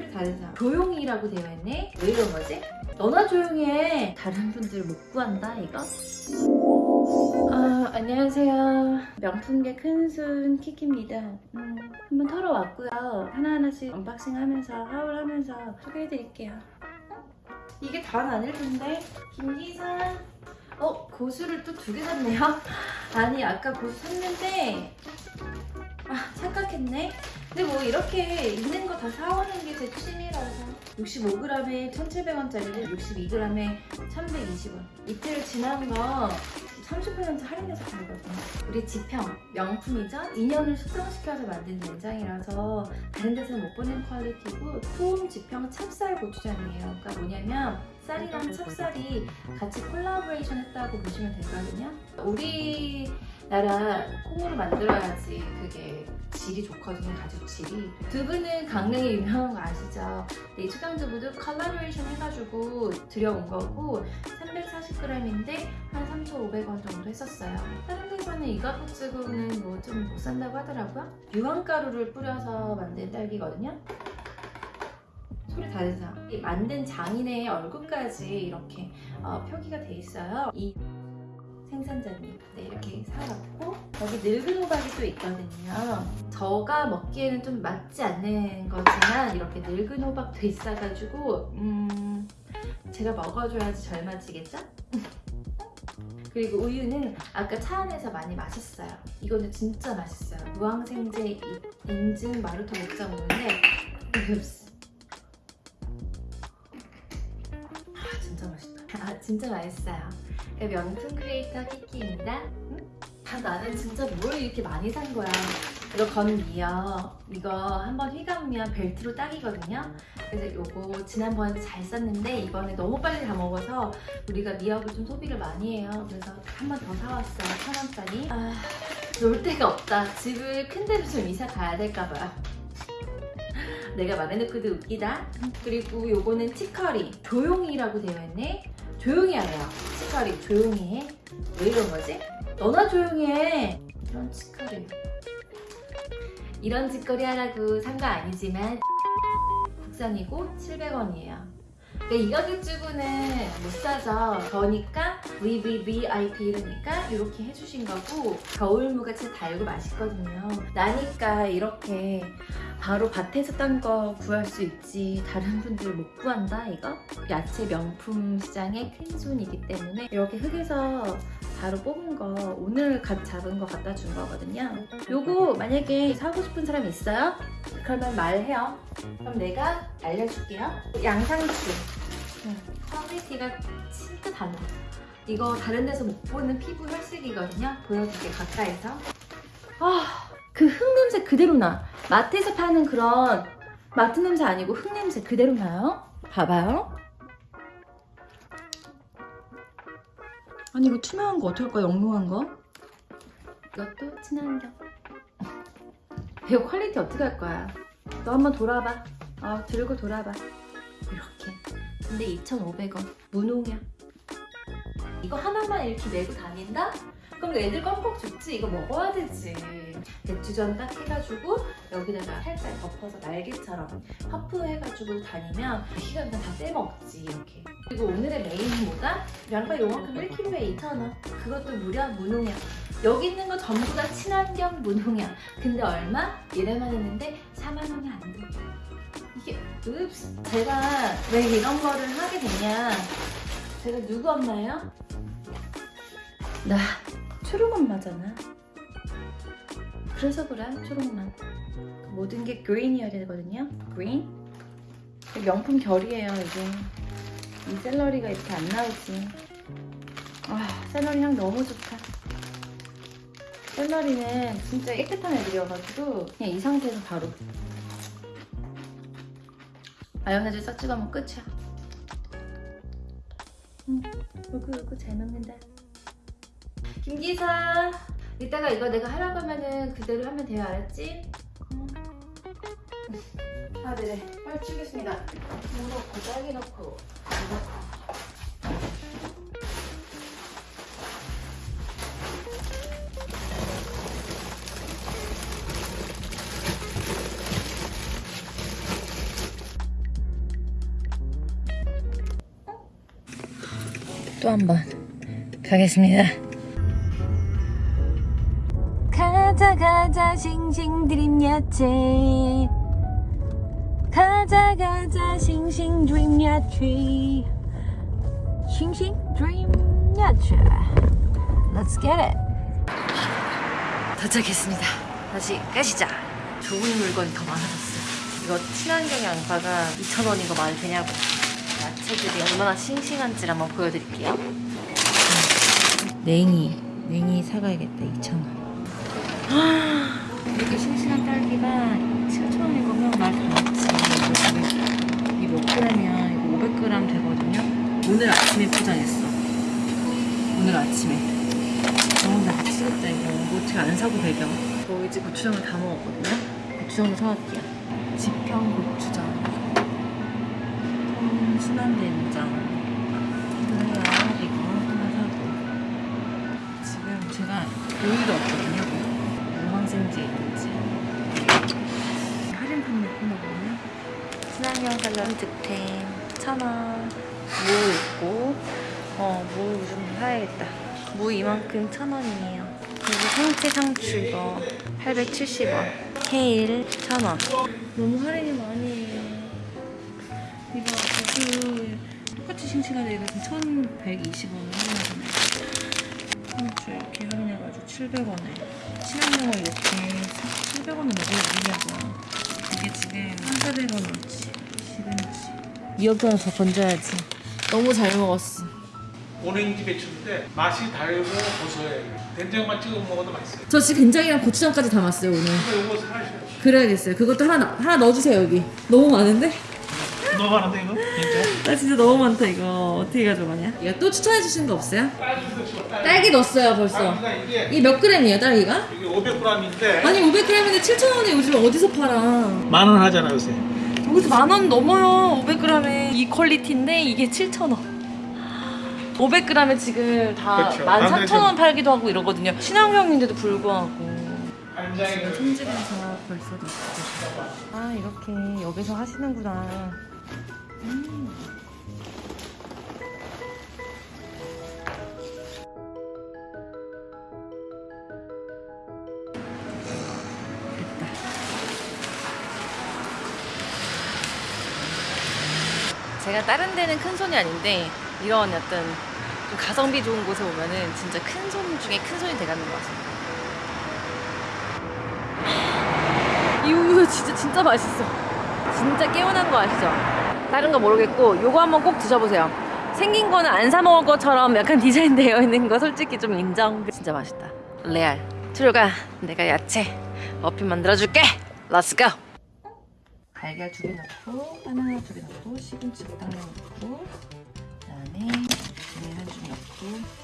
소리 다르죠? 조용히라고 되어 있네? 왜 이런 거지? 너나 조용히 해. 다른 분들 못 구한다 이거? 아 안녕하세요. 명품계 큰손 키키입니다. 음, 한번 털어 왔고요. 하나하나씩 unboxing 하면서 haul하면서 소개해드릴게요. 이게 다 아닐 텐데 김기사 어 고수를 또 두 개 샀네요. 아니 아까 고수 샀는데 아 착각했네. 근데 뭐 이렇게 있는 거 다 사오는 게 제 취미라서. 65g에 1,700원짜리를 62g에 1,120원. 이틀 지난 거 30% 할인해서 팔거든요. 우리 지평 명품이죠? 인연을 숙성시켜서 만든 된장이라서 다른 데서는 못 보는 퀄리티고 소음 지평 찹쌀 고추장이에요. 그러니까 뭐냐면 쌀이랑 찹쌀이 같이 콜라보레이션 했다고 보시면 되거든요? 우리 나라 콩으로 만들어야지 그게 질이 좋거든요 가죽 질이. 두부는 강릉이 유명한 거 아시죠? 네, 초당두부도 컬러레이션 해가지고 들여온 거고 340g인데 한 3,500원 정도 했었어요. 다른 데서는 이 값 주고는 뭐 좀 못 산다고 하더라고요. 유황가루를 뿌려서 만든 딸기거든요. 소리 다르죠? 이 만든 장인의 얼굴까지 이렇게 어, 표기가 돼 있어요. 이 생산자님. 네, 이렇게 사왔고 여기 늙은 호박이 또 있거든요. 저가 먹기에는 좀 맞지 않는 거지만 이렇게 늙은 호박도 있어가지고 음 제가 먹어줘야지 젊어지겠죠? 그리고 우유는 아까 차 안에서 많이 마셨어요. 이거는 진짜 맛있어요. 무항생제 인증 목장 오는데 흡스 아 진짜 맛있다. 아 진짜 맛있어요 명품 크리에이터 키키입니다. 응? 아, 나는 진짜 뭘 이렇게 많이 산 거야. 이거 건미어 이거 한번 휘감으면 벨트로 딱이거든요. 그래서 이거 지난번에 잘 썼는데 이번에 너무 빨리 다 먹어서 우리가 미역을 좀 소비를 많이 해요. 그래서 한 번 더 사왔어요. 천 원짜리. 아, 놀 데가 없다. 집을 큰 데로 좀 이사 가야 될까봐. 내가 말해놓고도 웃기다. 그리고 요거는 치커리. 조용히라고 되어 있네 조용히 하래요 치커리 조용히 해왜 이런 거지? 너나 조용히 해. 이런 치커리. 이런 짓거리 하라고 산 거 아니지만 국산이고 700원이에요. 이 가격 주고는 못 사죠 그러니까 VVVIP 이러니까 이렇게 해주신 거고 겨울무같이 달고 맛있거든요. 나니까 이렇게 바로 밭에서 딴 거 구할 수 있지 다른 분들 못 구한다 이거? 야채 명품 시장의 큰 손이기 때문에 이렇게 흙에서 바로 뽑은 거 오늘 갓 잡은 거 갖다 준 거거든요. 요거 만약에 사고 싶은 사람 있어요? 그러면 말해요. 그럼 내가 알려줄게요. 양상추. quality가 진짜 달라 이거 다른 데서 못 보는 피부 혈색이거든요. 보여줄게 가까이서. 아 그 흙 냄새 그대로 나. 마트에서 파는 그런 마트 냄새 아니고 흙 냄새 그대로 나요? 봐봐요. 아니 이거 투명한 거 어떡할까 영롱한 거? 이것도 친환경 이거 quality 어떻게 할 거야? 너 한번 돌아봐. 어 들고 돌아봐. 이렇게. 근데 2,500원. 무농약 이거 하나만 이렇게 메고 다닌다? 그럼 애들 껌뻑 죽지 이거 먹어야 되지 배추전 딱 해가지고 여기다가 살짝 덮어서 날개처럼 퍼프 해가지고 다니면 그냥 다 떼먹지 이렇게 그리고 오늘의 메인은 뭐다? 양파 요만큼 1kg에 2,000원 그것도 무려 무농약 여기 있는 거 전부 다 친환경 무농약 근데 얼마? 이래만 했는데 4만 원이 안 돼. 이게 읍스 제가 왜 이런 거를 하게 되냐 제가 누구 엄마예요? 나 초롱 엄마잖아. 그래서 그래 초롱 엄마. 모든 게 그린이어야 되거든요. 그린. 명품 결이에요 이게. 이 샐러리가 이렇게 안 나오지. 아 샐러리 향 너무 좋다. 샐러리는 진짜 깨끗한 애들이어가지고 그냥 이 상태에서 바로. 마요네즈 싹 찍어먹으면 끝이야 응, 요거 요거 잘 먹는다 김기사 이따가 이거 내가 하라고 하면은 그대로 하면 돼요 알았지? 응. 아 네네. 빨리 치겠습니다. 넣고 딸기 넣고 이거 넣고 또 한 번 가겠습니다. 가자 가자 싱싱 드림 야채. 가자 가자 싱싱 드림 야채. 싱싱 드림 야채. Let's get it. 도착했습니다. 다시 가시자. 좋은 물건이 더 많아졌어요. 이거 친환경 양파가 2,000원인 거 말이 되냐고 야채들이 얼마나 싱싱한지 한번 보여드릴게요 냉이 냉이 사가야겠다 2,000원 이렇게 싱싱한 딸기가 7,000원인 거면 말다 맞지. 이몇 그램이야? 이거 500g 되거든요. 오늘 아침에 포장했어. 오늘 아침에. 어, 나 미치겠다 이거. 이거 어떻게 안 사고 배겨. 저 이제 고추장을 다 먹었거든요. 고추장도 사갈게요. 지평 고추장. 통 순한 된장. 이거요. 이거 하나 사고. 지금 제가 오일도 없거든요. 영광생지에 있는지 할인 판매 코너거든요. 친환경 샐러드 득템 천원 무 있고 어무 좀 사야겠다. 무 이만큼 천원이에요. 그리고 생채 상추 이거 870원. 케일 천원. 너무 할인이 많이 싱싱한데 이거 지금 1120원을 할인하잖아요. 상추 이렇게 할인해가지고 700원에 친환경을 이렇게 700원에 먹으려고 이게 지금 1,400원어치 시금치 2억 원더 건져야지 너무 잘 먹었어 오렌지 배추인데 맛이 달고 고소해. 된장만 찍어 먹어도 맛있어요. 저 지금 된장이랑 고추장까지 담았어요 오늘 이거 사셔요. 그래야겠어요 그것도 하나 하나 넣어주세요 여기 너무 많은데? 너무 많은데 이거? 진짜? 나 진짜 너무 많다 이거 어떻게 가져가냐? 이거 또 추천해 주시는 거 없어요? 딸기. 넣었어요 벌써 딸기가 이게 이게 몇 그램이에요 딸기가? 이게 500g인데 아니 500g인데 7,000원에 요즘 어디서 팔아 만 원 하잖아 요새. 여기서 만 원 넘어요. 500g에 이 quality인데 이게 7,000원. 500g에 지금 다 그렇죠. 14,000원 팔기도 하고 이러거든요. 친환경인데도 불구하고. 간장에 손질해서 벌써 넣고. 아 이렇게 여기서 하시는구나. 음. 제가 다른 데는 큰 손이 아닌데 이런 어떤 좀 가성비 좋은 곳에 오면은 진짜 큰 손 중에 큰 손이 돼가는 것 같습니다. 이 우유 진짜 진짜 맛있어. 진짜 깨운한 거 아시죠? 다른 거 모르겠고 요거 한번 꼭 드셔보세요. 생긴 거는 안 사 먹을 것처럼 약간 디자인 되어 있는 거 솔직히 좀 인정. 진짜 맛있다. 레알. 들어가. 내가 야채 머핀 만들어줄게. Let's go. 달걀 두 개 넣고 바나나 두 개 넣고 시금치 당면 넣고 그다음에 계란 한줌 넣고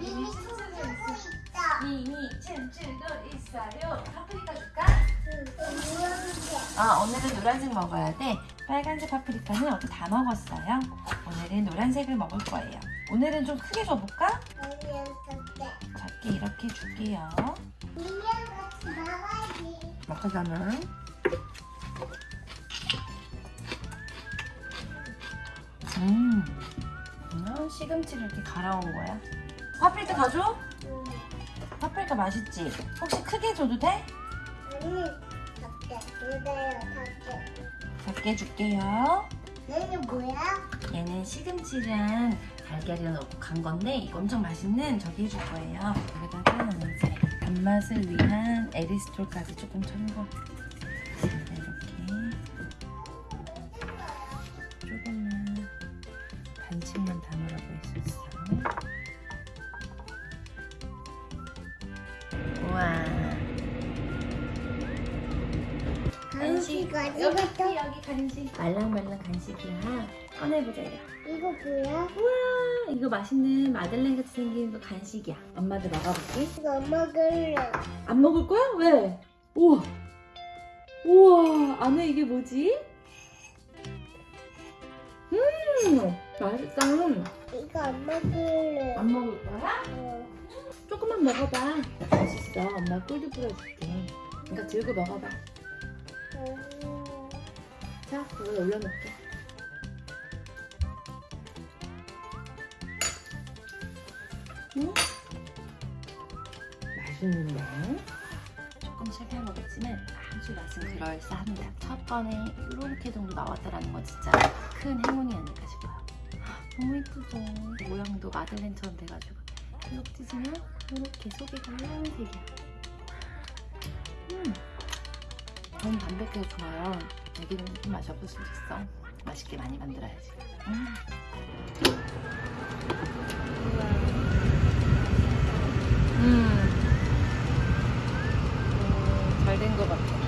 이미 춤추고 있어. 미미 챔질도 있어요. 파프리카 줄까? 아 오늘은 노란색 먹어야 돼. 빨간색 파프리카는 어제 다 먹었어요. 오늘은 노란색을 먹을 거예요. 오늘은 좀 크게 줘볼까? 작게 이렇게 줄게요. 먹 자면 음, 이건 시금치를 이렇게 갈아온 거야. 파프리카 더 줘? 파프리카 맛있지? 혹시 크게 줘도 돼? 작게 줄게요. 얘는 뭐야? 얘는 시금치랑 달걀이랑 넣고 간 건데 이거 엄청 맛있는 저기 해줄 거예요. 여기다가 단맛을 위한 에리스톨까지 조금 첨가. 이렇게 조금만 반씩만 담으라고 했었어. 우와. 간식아 여기 이것도 여기 간식. 말랑말랑 간식이야. 꺼내보자 이거. 이거 뭐야? 우와 이거 맛있는 마들렌 같이 생긴 거 간식이야 엄마도 먹어볼게 이거 먹을래. 안 먹을 거야? 왜? 우와 우와 안에 이게 뭐지? 음 맛있다 이거 안 먹을래. 안 먹을 거야? 어. 조금만 먹어봐 맛있어 엄마 꿀도 뿌려줄게 그러니까 들고 먹어봐 음. 자 그거 올려놓을게 맛있는데 조금 실패한 거겠지만 아주 맛은 그럴싸합니다. 첫 번에 이렇게 정도 나왔다라는 건 진짜 큰 행운이 아닐까 싶어요. 너무 예쁘죠? 모양도 마들렌처럼 돼가지고 계속 찢으면 이렇게 속이 빨간색이야. 음, 너무 담백해서 좋아요. 애기는 좀 맛이 없을 수도 있어. 맛있게 많이 만들어야지. 음. 음. 잘된것 같아.